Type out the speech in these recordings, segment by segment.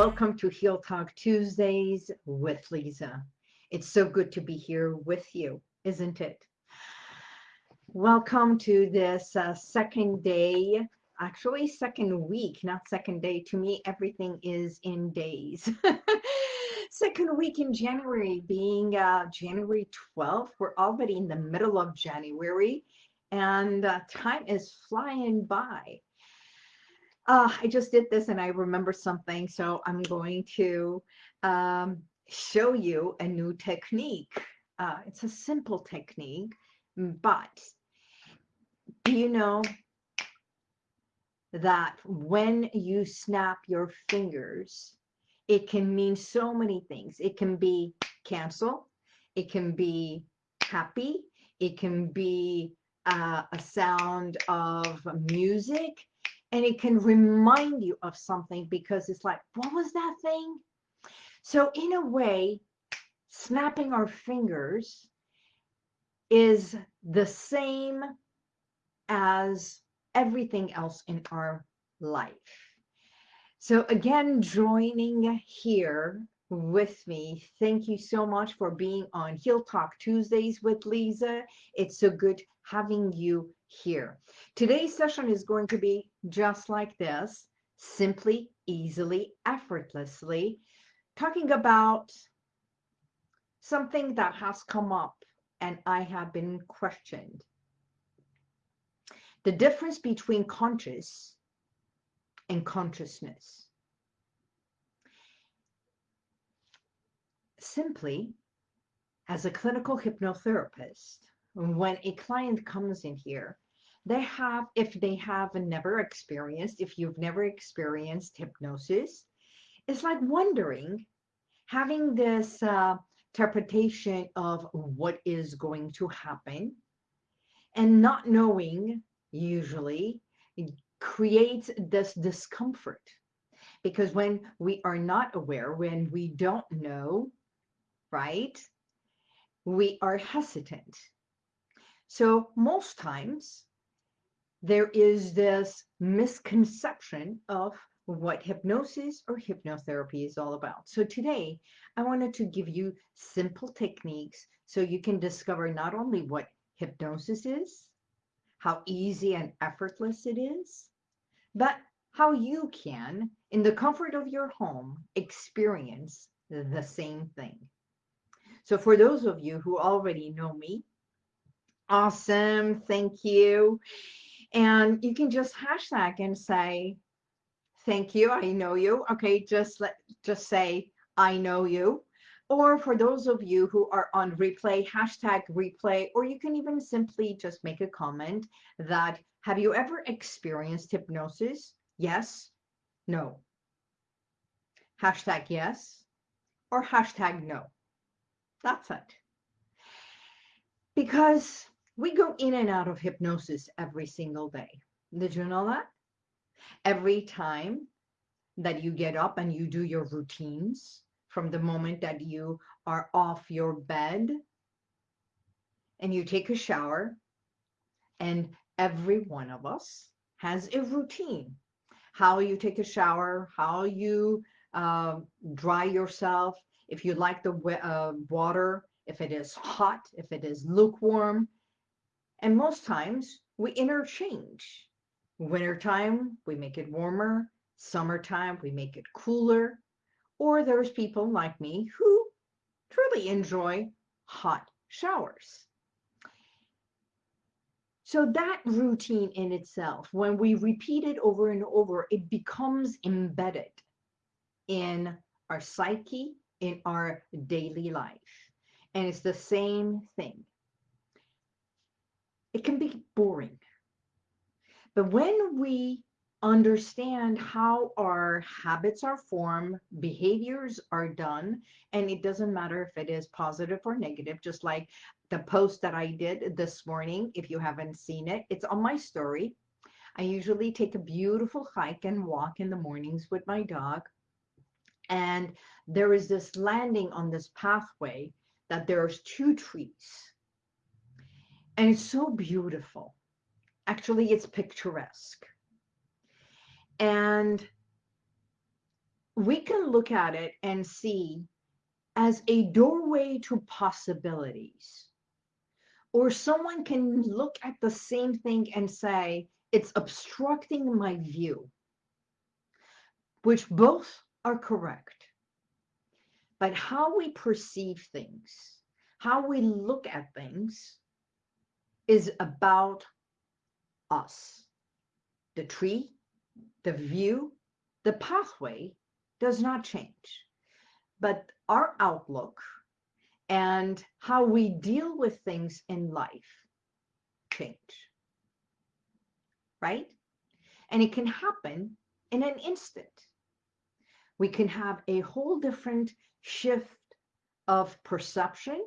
Welcome to Heal Talk Tuesdays with Lisa. It's so good to be here with you, isn't it? Welcome to this uh, second day, actually second week, not second day. To me, everything is in days. second week in January being uh, January 12th. We're already in the middle of January and uh, time is flying by uh, I just did this and I remember something, so I'm going to um, show you a new technique. Uh, it's a simple technique, but do you know that when you snap your fingers, it can mean so many things. It can be cancel, it can be happy, it can be uh, a sound of music, and it can remind you of something because it's like, what was that thing? So in a way, snapping our fingers is the same as everything else in our life. So again, joining here with me. Thank you so much for being on Heal Talk Tuesdays with Lisa. It's so good having you here. Today's session is going to be just like this, simply, easily, effortlessly, talking about something that has come up and I have been questioned. The difference between conscious and consciousness. Simply, as a clinical hypnotherapist, when a client comes in here, they have, if they have never experienced, if you've never experienced hypnosis, it's like wondering, having this uh, interpretation of what is going to happen and not knowing usually creates this discomfort. Because when we are not aware when we don't know right we are hesitant so most times there is this misconception of what hypnosis or hypnotherapy is all about. So today I wanted to give you simple techniques so you can discover not only what hypnosis is, how easy and effortless it is, but how you can, in the comfort of your home, experience the same thing. So for those of you who already know me, Awesome. Thank you. And you can just hashtag and say, thank you. I know you. Okay. Just let, just say, I know you. Or for those of you who are on replay, hashtag replay, or you can even simply just make a comment that, have you ever experienced hypnosis? Yes, no. Hashtag yes, or hashtag no. That's it. Because we go in and out of hypnosis every single day. Did you know that? Every time that you get up and you do your routines from the moment that you are off your bed and you take a shower and every one of us has a routine. How you take a shower, how you uh, dry yourself, if you like the uh, water, if it is hot, if it is lukewarm, and most times we interchange. Wintertime, we make it warmer. Summertime, we make it cooler. Or there's people like me who truly enjoy hot showers. So that routine in itself, when we repeat it over and over, it becomes embedded in our psyche, in our daily life. And it's the same thing it can be boring. But when we understand how our habits are formed, behaviors are done, and it doesn't matter if it is positive or negative, just like the post that I did this morning, if you haven't seen it, it's on my story. I usually take a beautiful hike and walk in the mornings with my dog. And there is this landing on this pathway that there's two trees and it's so beautiful. Actually, it's picturesque. And we can look at it and see as a doorway to possibilities. Or someone can look at the same thing and say, it's obstructing my view, which both are correct. But how we perceive things, how we look at things, is about us. The tree, the view, the pathway does not change. But our outlook and how we deal with things in life change. Right? And it can happen in an instant. We can have a whole different shift of perception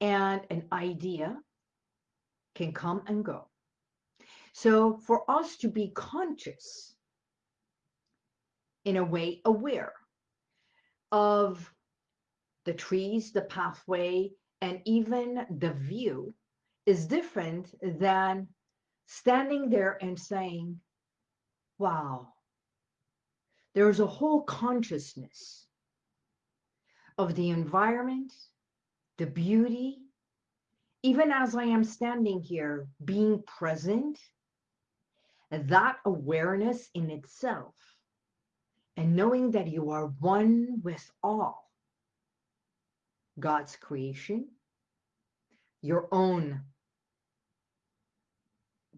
and an idea can come and go. So for us to be conscious, in a way aware of the trees, the pathway, and even the view is different than standing there and saying, wow, there's a whole consciousness of the environment, the beauty, even as I am standing here, being present, that awareness in itself, and knowing that you are one with all God's creation, your own,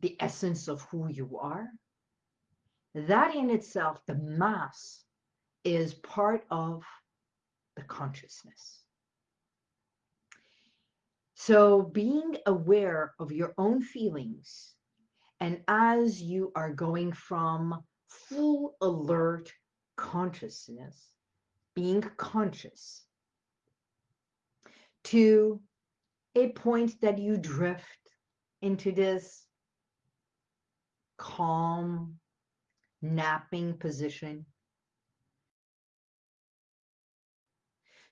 the essence of who you are, that in itself, the mass, is part of the consciousness. So being aware of your own feelings, and as you are going from full alert consciousness, being conscious, to a point that you drift into this calm, napping position,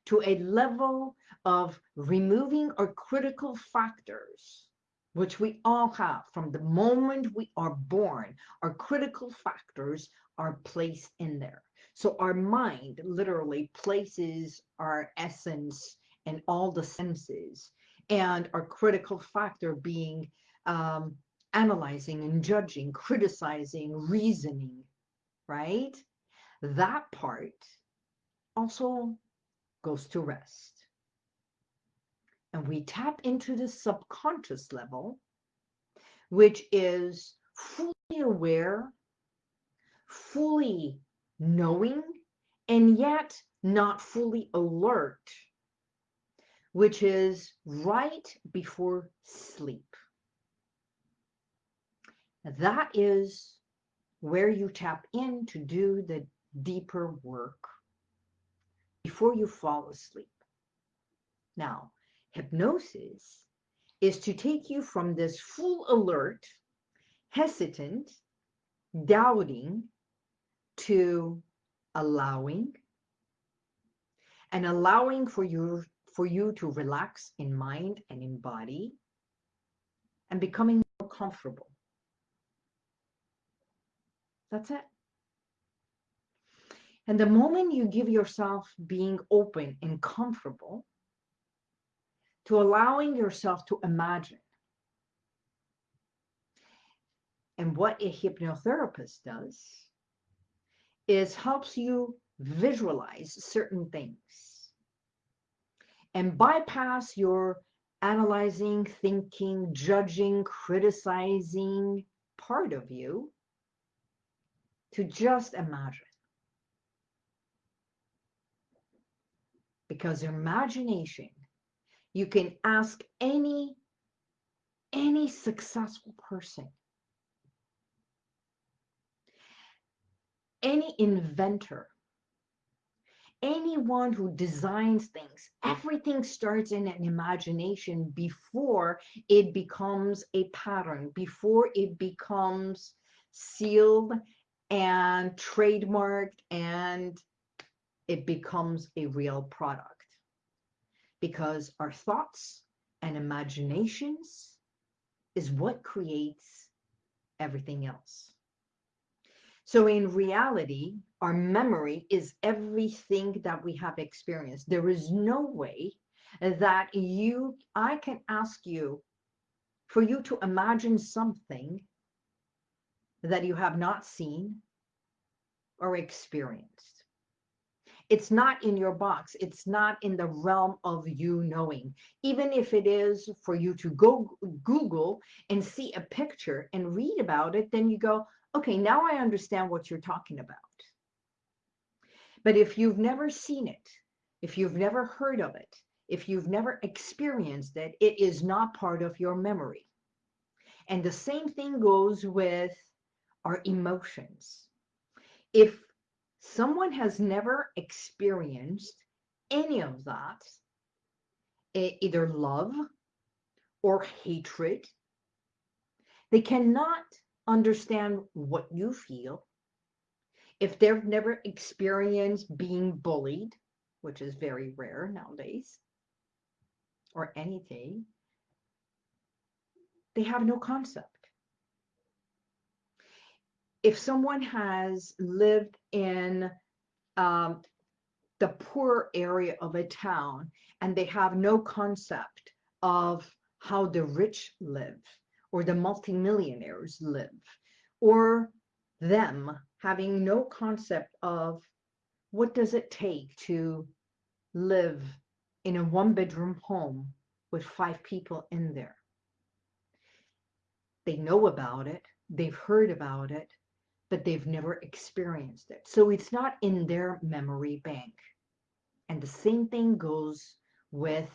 to a level of removing our critical factors, which we all have from the moment we are born, our critical factors are placed in there. So our mind literally places our essence and all the senses and our critical factor being um, analyzing and judging, criticizing, reasoning, right? That part also goes to rest. And we tap into the subconscious level, which is fully aware, fully knowing, and yet not fully alert which is right before sleep. That is where you tap in to do the deeper work before you fall asleep. Now, hypnosis is to take you from this full alert, hesitant, doubting, to allowing, and allowing for you for you to relax in mind and in body and becoming more comfortable. That's it. And the moment you give yourself being open and comfortable to allowing yourself to imagine, and what a hypnotherapist does is helps you visualize certain things and bypass your analyzing, thinking, judging, criticizing part of you to just imagine. Because imagination, you can ask any, any successful person, any inventor, anyone who designs things, everything starts in an imagination before it becomes a pattern, before it becomes sealed and trademarked and it becomes a real product. Because our thoughts and imaginations is what creates everything else. So in reality, our memory is everything that we have experienced. There is no way that you, I can ask you for you to imagine something that you have not seen or experienced. It's not in your box. It's not in the realm of you knowing. Even if it is for you to go Google and see a picture and read about it, then you go, okay, now I understand what you're talking about. But if you've never seen it, if you've never heard of it, if you've never experienced it, it is not part of your memory. And the same thing goes with our emotions. If someone has never experienced any of that, either love or hatred, they cannot understand what you feel. If they've never experienced being bullied, which is very rare nowadays, or anything, they have no concept. If someone has lived in um, the poor area of a town and they have no concept of how the rich live or the multimillionaires live or them having no concept of what does it take to live in a one bedroom home with five people in there. They know about it, they've heard about it, but they've never experienced it. So it's not in their memory bank. And the same thing goes with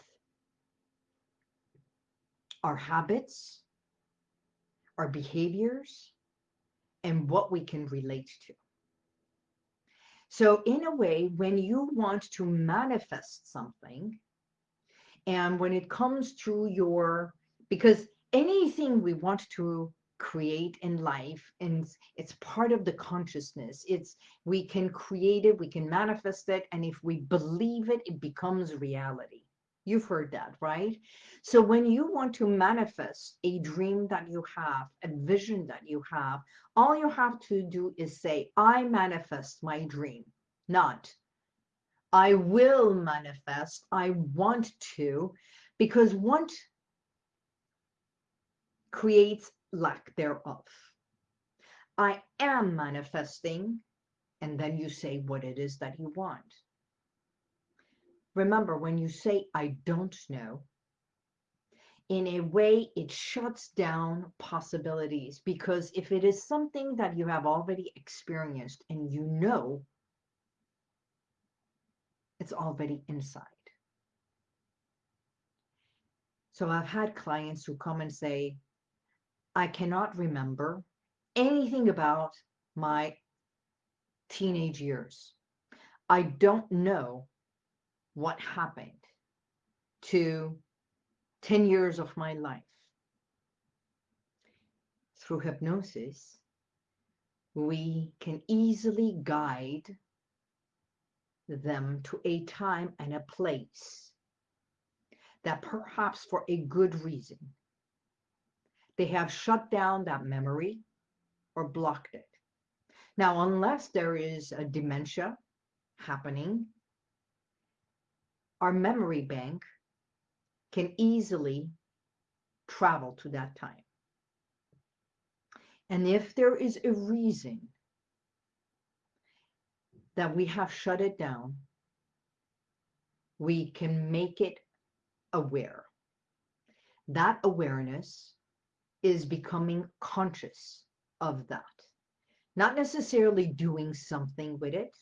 our habits, our behaviors, and what we can relate to. So in a way, when you want to manifest something, and when it comes to your, because anything we want to create in life and it's part of the consciousness. It's we can create it we can manifest it and if we believe it it becomes reality. You've heard that right? So when you want to manifest a dream that you have a vision that you have all you have to do is say i manifest my dream. Not i will manifest. I want to. Because want creates lack thereof. I am manifesting, and then you say what it is that you want. Remember, when you say, I don't know, in a way, it shuts down possibilities because if it is something that you have already experienced and you know, it's already inside. So I've had clients who come and say, I cannot remember anything about my teenage years. I don't know what happened to 10 years of my life. Through hypnosis, we can easily guide them to a time and a place that perhaps for a good reason they have shut down that memory or blocked it. Now, unless there is a dementia happening, our memory bank can easily travel to that time. And if there is a reason that we have shut it down, we can make it aware. That awareness is becoming conscious of that. Not necessarily doing something with it.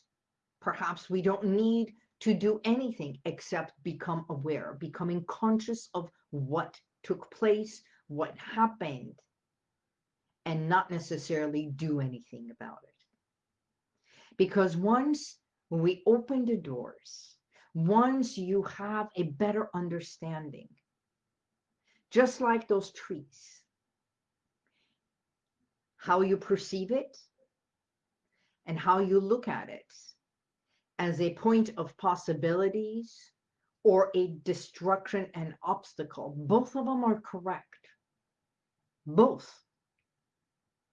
Perhaps we don't need to do anything except become aware, becoming conscious of what took place, what happened, and not necessarily do anything about it. Because once we open the doors, once you have a better understanding, just like those trees, how you perceive it and how you look at it as a point of possibilities or a destruction and obstacle. Both of them are correct. Both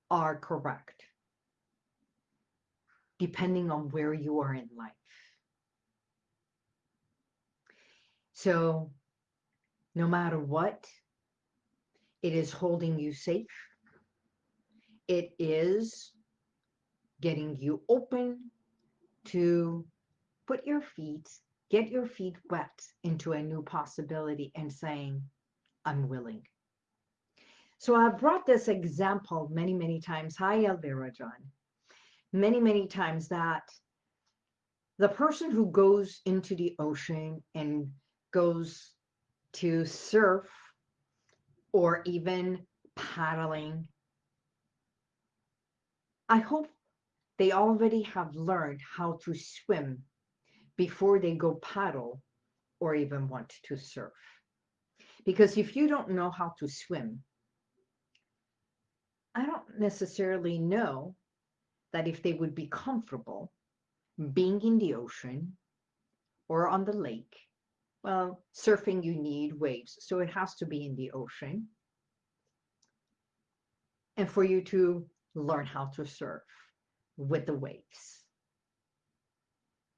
are correct. depending on where you are in life. So, no matter what, it is holding you safe. It is getting you open to put your feet, get your feet wet into a new possibility and saying, I'm willing. So I've brought this example many, many times. Hi, Elvira John. Many, many times that the person who goes into the ocean and goes to surf or even paddling, I hope they already have learned how to swim before they go paddle or even want to surf. Because if you don't know how to swim, I don't necessarily know that if they would be comfortable being in the ocean or on the lake. Well, surfing, you need waves, so it has to be in the ocean. And for you to learn how to surf with the waves.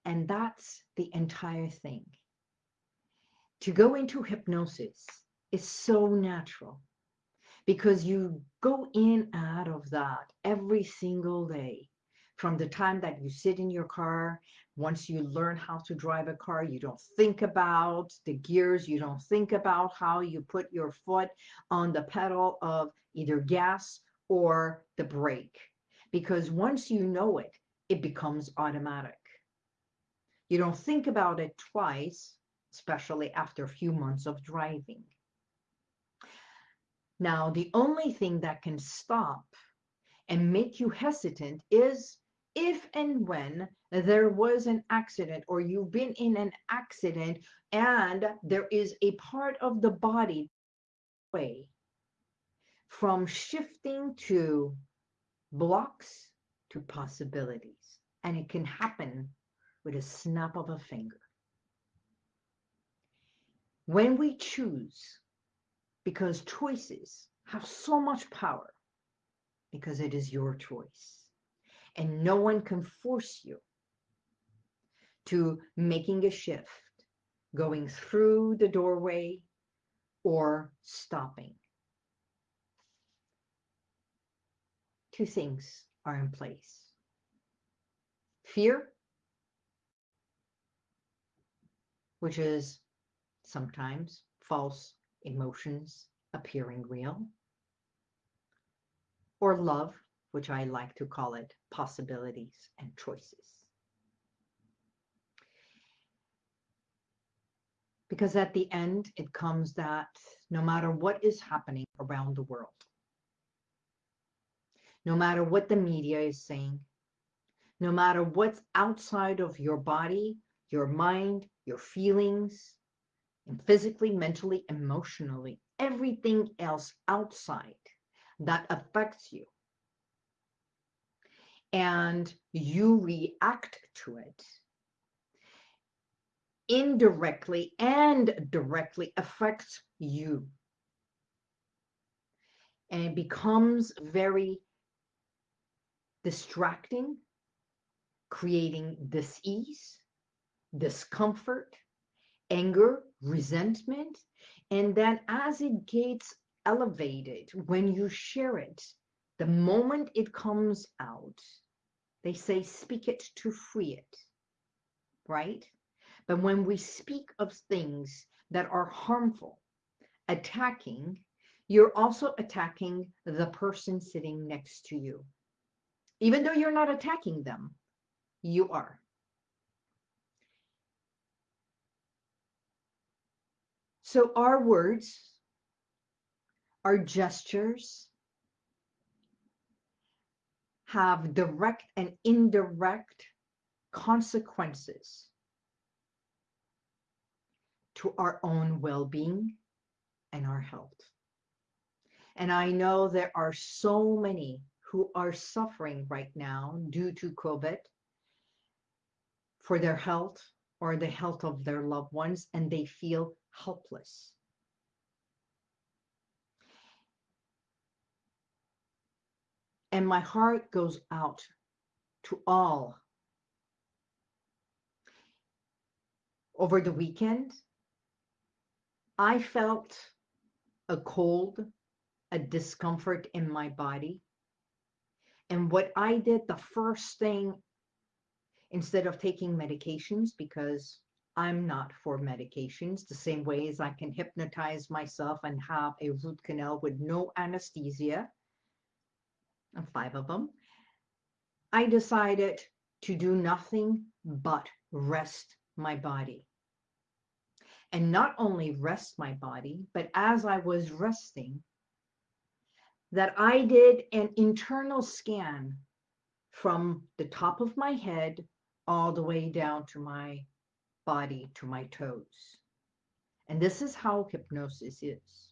And that's the entire thing. To go into hypnosis is so natural because you go in out of that every single day. From the time that you sit in your car, once you learn how to drive a car, you don't think about the gears, you don't think about how you put your foot on the pedal of either gas or the brake because once you know it, it becomes automatic. You don't think about it twice, especially after a few months of driving. Now, the only thing that can stop and make you hesitant is if and when there was an accident or you've been in an accident and there is a part of the body way from shifting to blocks to possibilities. And it can happen with a snap of a finger. When we choose, because choices have so much power, because it is your choice, and no one can force you to making a shift, going through the doorway, or stopping. Two things are in place. Fear, which is sometimes false emotions appearing real, or love, which I like to call it possibilities and choices. Because at the end, it comes that no matter what is happening around the world, no matter what the media is saying, no matter what's outside of your body, your mind, your feelings, and physically, mentally, emotionally, everything else outside that affects you. And you react to it indirectly and directly affects you. And it becomes very distracting, creating dis-ease, discomfort, anger, resentment. And then as it gets elevated, when you share it, the moment it comes out, they say, speak it to free it, right? But when we speak of things that are harmful, attacking, you're also attacking the person sitting next to you. Even though you're not attacking them, you are. So our words, our gestures have direct and indirect consequences to our own well-being and our health. And I know there are so many who are suffering right now due to COVID for their health or the health of their loved ones, and they feel helpless. And my heart goes out to all. Over the weekend, I felt a cold, a discomfort in my body. And what I did, the first thing, instead of taking medications, because I'm not for medications, the same way as I can hypnotize myself and have a root canal with no anesthesia, and five of them, I decided to do nothing but rest my body. And not only rest my body, but as I was resting, that I did an internal scan from the top of my head all the way down to my body, to my toes. And this is how hypnosis is.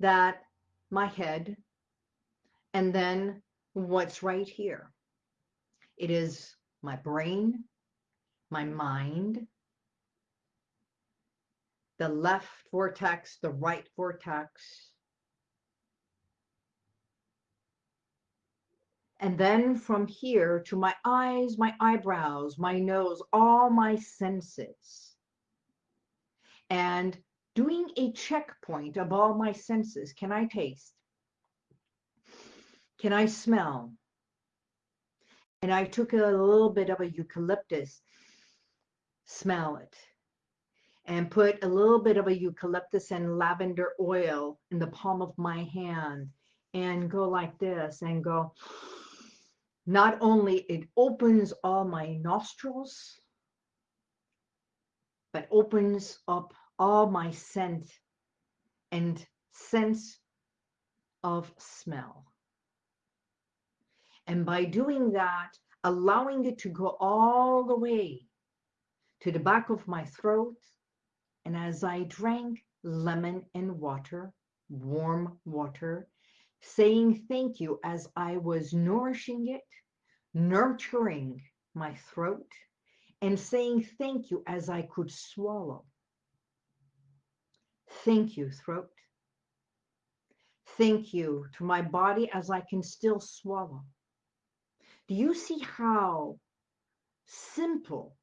That my head, and then what's right here. It is my brain, my mind, the left vortex, the right vortex, And then from here to my eyes, my eyebrows, my nose, all my senses. And doing a checkpoint of all my senses. Can I taste? Can I smell? And I took a little bit of a eucalyptus, smell it, and put a little bit of a eucalyptus and lavender oil in the palm of my hand and go like this and go not only it opens all my nostrils, but opens up all my scent and sense of smell. And by doing that, allowing it to go all the way to the back of my throat, and as I drank lemon and water, warm water, saying thank you as I was nourishing it, nurturing my throat, and saying thank you as I could swallow. Thank you, throat. Thank you to my body as I can still swallow. Do you see how simple,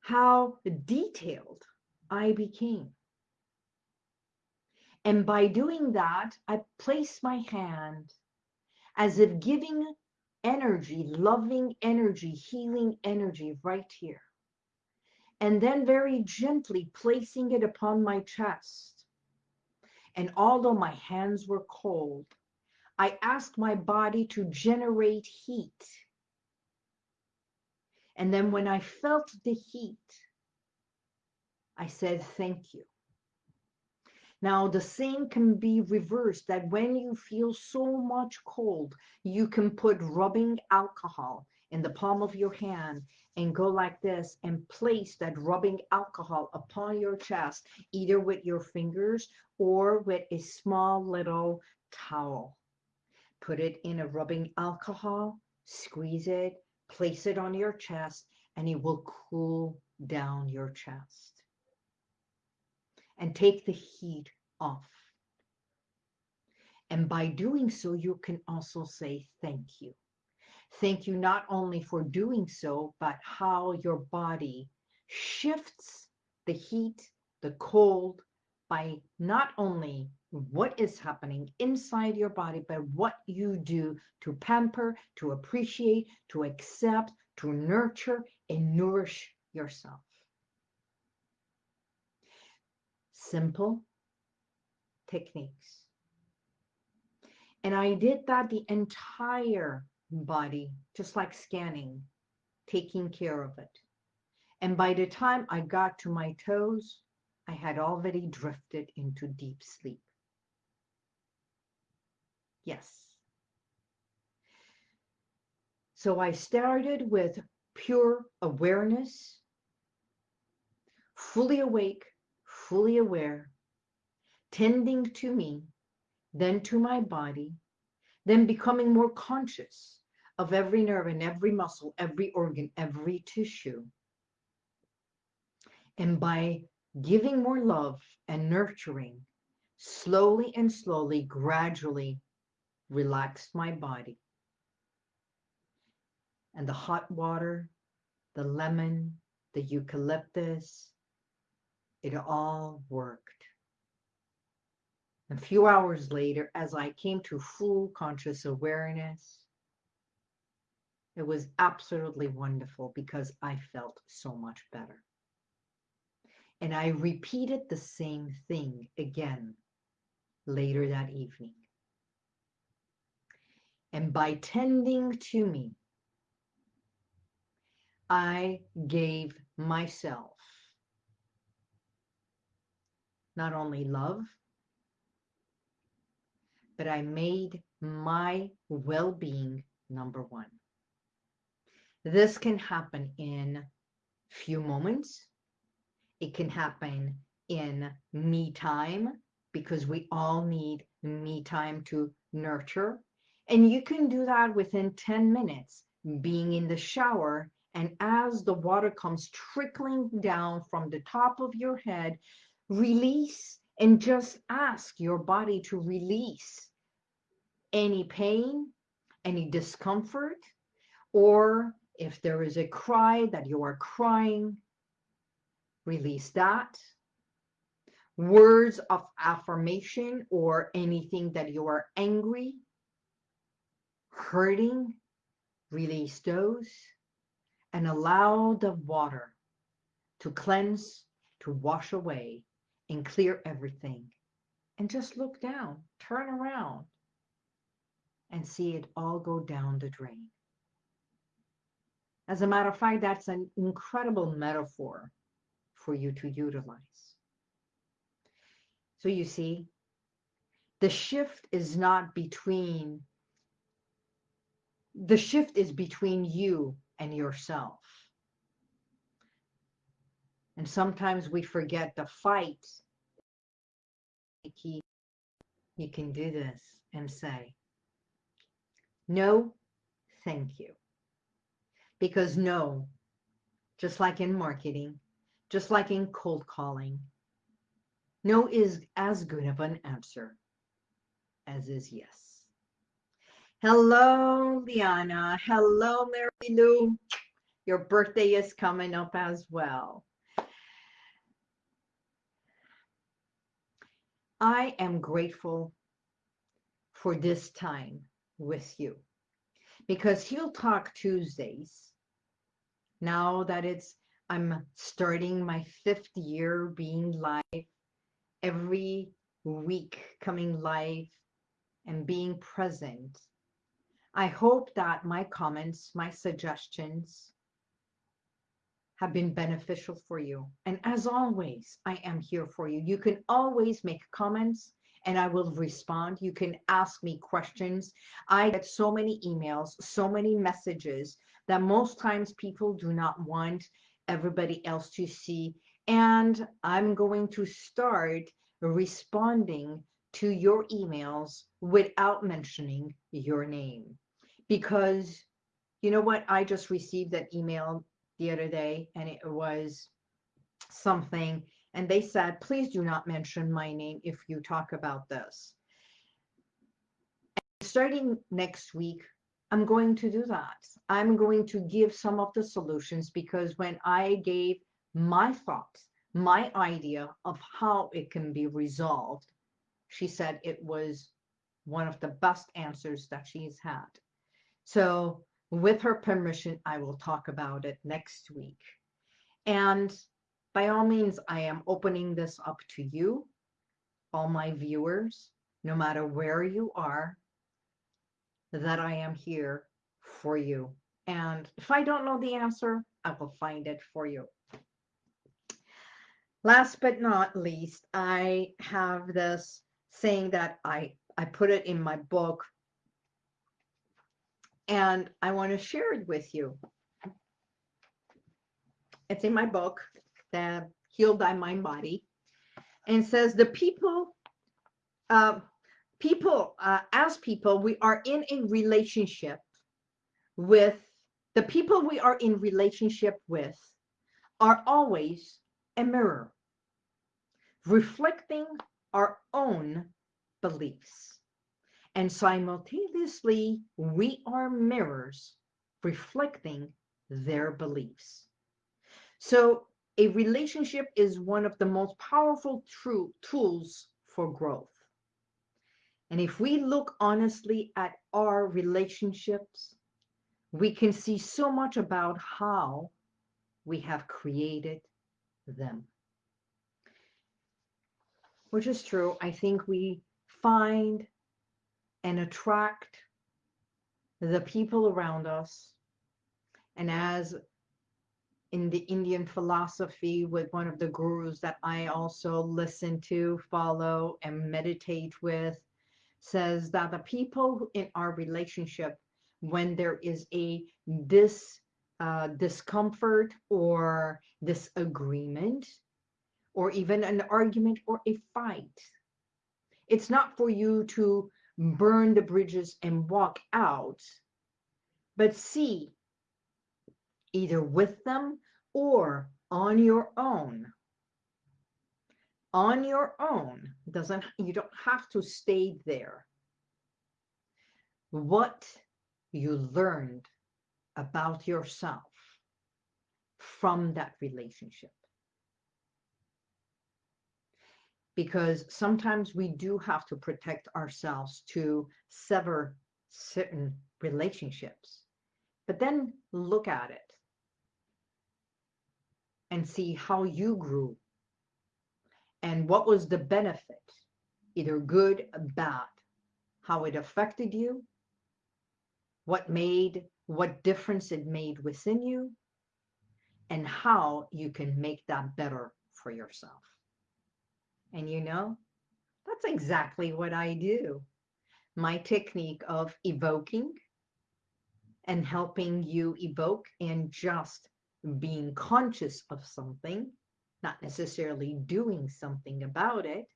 how detailed I became? And by doing that, I place my hand as if giving energy, loving energy, healing energy right here. And then very gently placing it upon my chest. And although my hands were cold, I asked my body to generate heat. And then when I felt the heat, I said, thank you. Now, the same can be reversed that when you feel so much cold, you can put rubbing alcohol in the palm of your hand and go like this and place that rubbing alcohol upon your chest, either with your fingers or with a small little towel. Put it in a rubbing alcohol, squeeze it, place it on your chest, and it will cool down your chest and take the heat off. And by doing so, you can also say thank you. Thank you not only for doing so, but how your body shifts the heat, the cold, by not only what is happening inside your body, but what you do to pamper, to appreciate, to accept, to nurture, and nourish yourself. Simple techniques. And I did that the entire body, just like scanning, taking care of it. And by the time I got to my toes, I had already drifted into deep sleep. Yes. So I started with pure awareness, fully awake, fully aware, tending to me, then to my body, then becoming more conscious of every nerve and every muscle, every organ, every tissue. And by giving more love and nurturing, slowly and slowly, gradually relaxed my body. And the hot water, the lemon, the eucalyptus. It all worked. A few hours later, as I came to full conscious awareness, it was absolutely wonderful because I felt so much better. And I repeated the same thing again later that evening. And by tending to me, I gave myself not only love, but I made my well being number one. This can happen in few moments. It can happen in me time because we all need me time to nurture. And you can do that within 10 minutes, being in the shower. And as the water comes trickling down from the top of your head, release and just ask your body to release any pain, any discomfort, or if there is a cry that you are crying, release that. Words of affirmation or anything that you are angry, hurting, release those and allow the water to cleanse, to wash away and clear everything. And just look down, turn around, and see it all go down the drain. As a matter of fact, that's an incredible metaphor for you to utilize. So you see, the shift is not between, the shift is between you and yourself. And sometimes we forget the fight. You can do this and say, no, thank you. Because no, just like in marketing, just like in cold calling, no is as good of an answer as is yes. Hello, Liana. Hello, Mary Lou. Your birthday is coming up as well. I am grateful for this time with you because heal talk Tuesdays. Now that it's, I'm starting my fifth year being live every week coming live and being present. I hope that my comments, my suggestions have been beneficial for you. And as always, I am here for you. You can always make comments and I will respond. You can ask me questions. I get so many emails, so many messages that most times people do not want everybody else to see. And I'm going to start responding to your emails without mentioning your name. Because you know what? I just received that email the other day and it was something and they said, please do not mention my name if you talk about this. And starting next week, I'm going to do that. I'm going to give some of the solutions because when I gave my thoughts, my idea of how it can be resolved, she said it was one of the best answers that she's had. So with her permission, I will talk about it next week. And by all means, I am opening this up to you, all my viewers, no matter where you are, that I am here for you. And if I don't know the answer, I will find it for you. Last but not least, I have this saying that I, I put it in my book and I want to share it with you. It's in my book the Heal Thy Mind Body, and says the people, uh, people, uh, as people, we are in a relationship with the people we are in relationship with are always a mirror reflecting our own beliefs. And simultaneously, we are mirrors reflecting their beliefs. So a relationship is one of the most powerful true tools for growth. And if we look honestly at our relationships, we can see so much about how we have created them. Which is true. I think we find and attract the people around us. And as in the Indian philosophy with one of the gurus that I also listen to, follow, and meditate with, says that the people in our relationship, when there is a dis uh, discomfort or disagreement, or even an argument or a fight, it's not for you to burn the bridges and walk out, but see either with them or on your own. On your own doesn't you don't have to stay there. What you learned about yourself from that relationship. Because sometimes we do have to protect ourselves to sever certain relationships. But then look at it and see how you grew and what was the benefit, either good or bad, how it affected you, what made, what difference it made within you, and how you can make that better for yourself. And you know, that's exactly what I do. My technique of evoking and helping you evoke and just being conscious of something, not necessarily doing something about it,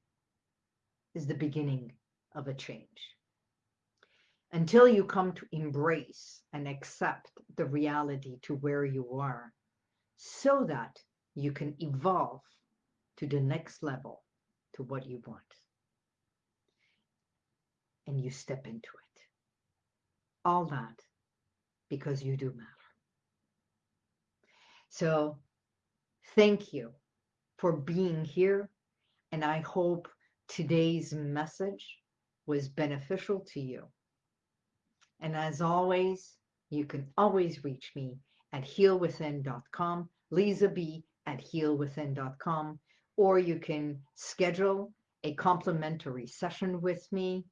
is the beginning of a change. Until you come to embrace and accept the reality to where you are, so that you can evolve to the next level, to what you want. And you step into it. All that because you do matter. So thank you for being here. And I hope today's message was beneficial to you. And as always, you can always reach me at healwithin.com, Lisa B at healwithin.com, or you can schedule a complimentary session with me.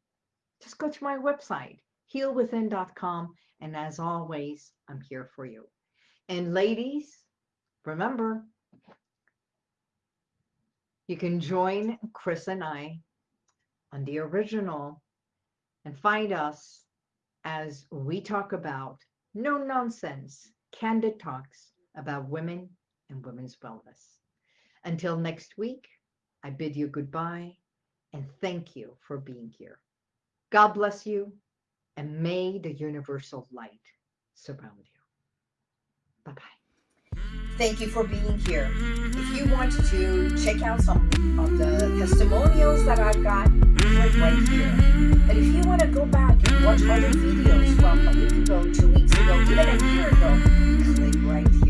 Just go to my website, healwithin.com. And as always, I'm here for you. And ladies, remember, you can join Chris and I on the original and find us as we talk about no nonsense, candid talks about women and women's wellness. Until next week, I bid you goodbye and thank you for being here. God bless you and may the universal light surround you. Bye-bye. Thank you for being here. If you want to check out some of the testimonials that I've got, click right here. But if you want to go back and watch other videos from a week ago, two weeks ago, even a year ago, click right here.